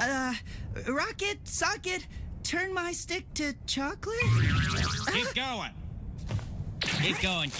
Uh, rocket, socket, turn my stick to chocolate? Keep uh-huh. going. Keep going,